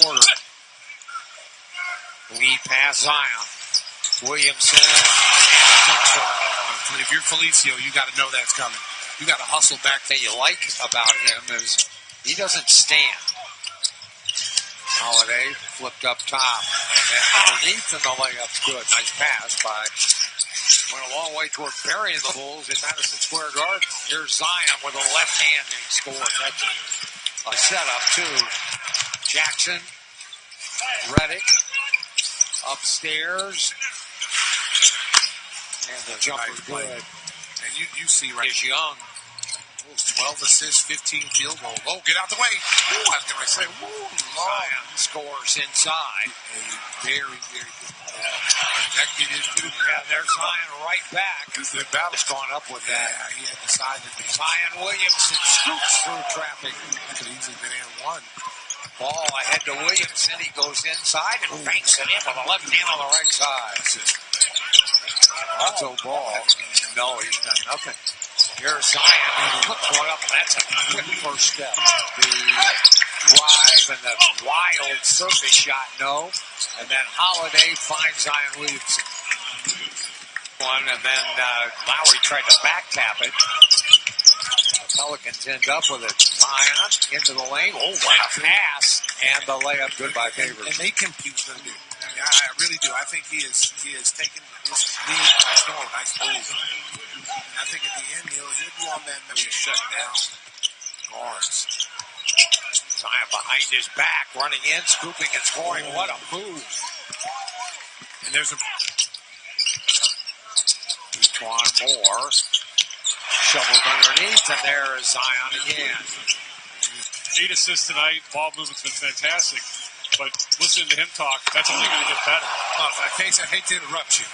quarter. Lead pass Zion. Williamson. If you're Felicio, you got to know that's coming. You got to hustle back. That you like about him is he doesn't stand. Holiday flipped up top. And then underneath and the layup's good. Nice pass by went a long way toward burying the Bulls in Madison Square Garden. Here's Zion with a left hand and scores. That's a setup too. Jackson, Redick, upstairs. And the jumper's Nice good. And you, you see right Is Young. 12 assists, 15 field goals. Oh, get out the way. Ooh, I was going to say, ooh. Zion scores inside. A very, very good ball. That kid is good. Yeah, there's Zion right back. The battle's gone up with Yeah, that. he had decided to Zion Williamson scoops through traffic. could easily been in one. Ball ahead to Williamson. He goes inside and banks it in with the left hand on the right side. Alto ball. No, he's done nothing. Here's Zion. Puts one up. That's a quick first step. The drive and the wild surface shot, no. And then Holiday finds Zion Williamson. One, and then uh, Lowry tried to back tap it. The Pelicans end up with it. Zion into the lane. Oh, what a pass. And the layup good by Favors. and they compete going to do. I, really do. I think he is he is taking this lead by storm. Nice move. And I think at the end he'll he'll be on that maybe shut down guards. Zion behind his back, running in, scooping and scoring. What a move. And there's a Twan Moore shoveled underneath, and there is Zion again. Eight assists tonight. Ball movement's been fantastic. But listening to him talk, that's only going to get better. I hate to interrupt you,